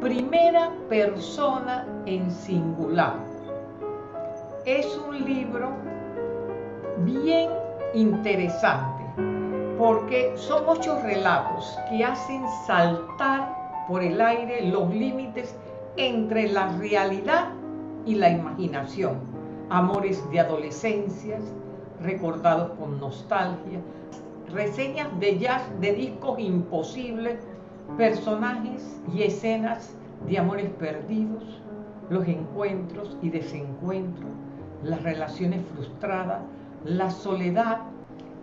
Primera persona en singular. Es un libro bien interesante porque son ocho relatos que hacen saltar por el aire los límites entre la realidad y la imaginación. Amores de adolescencias, recordados con nostalgia, reseñas de jazz de discos imposibles, personajes y escenas de amores perdidos, los encuentros y desencuentros, las relaciones frustradas, la soledad,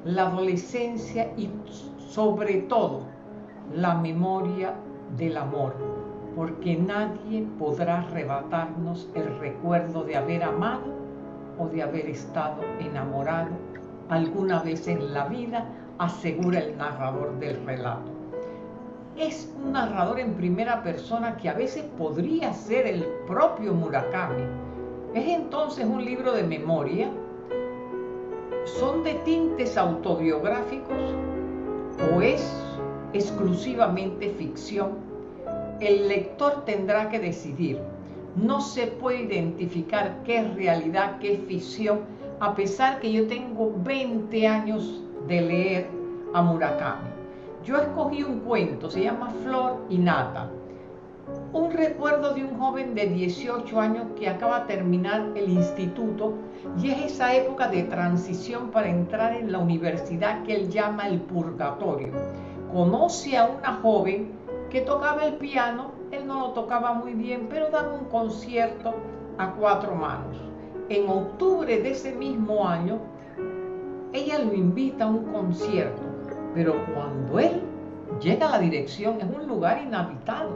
la adolescencia y sobre todo la memoria del amor, porque nadie podrá arrebatarnos el recuerdo de haber amado o de haber estado enamorado alguna vez en la vida, asegura el narrador del relato. Es un narrador en primera persona que a veces podría ser el propio Murakami. Es entonces un libro de memoria. ¿Son de tintes autobiográficos o es exclusivamente ficción? El lector tendrá que decidir. No se puede identificar qué es realidad, qué es ficción, a pesar que yo tengo 20 años de leer a Murakami. Yo escogí un cuento, se llama Flor y Nata. Un recuerdo de un joven de 18 años que acaba de terminar el instituto y es esa época de transición para entrar en la universidad que él llama el purgatorio. Conoce a una joven que tocaba el piano, él no lo tocaba muy bien, pero daba un concierto a cuatro manos en octubre de ese mismo año, ella lo invita a un concierto, pero cuando él llega a la dirección es un lugar inhabitado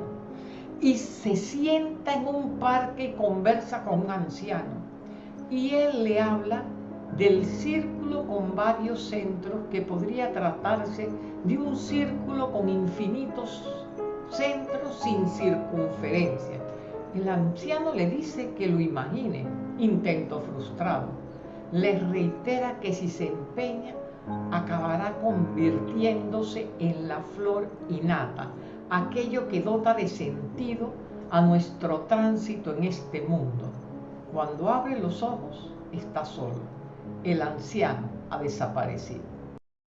y se sienta en un parque y conversa con un anciano y él le habla del círculo con varios centros que podría tratarse de un círculo con infinitos centros sin circunferencia. El anciano le dice que lo imagine intento frustrado. Les reitera que si se empeña, acabará convirtiéndose en la flor innata, aquello que dota de sentido a nuestro tránsito en este mundo. Cuando abre los ojos, está solo. El anciano ha desaparecido.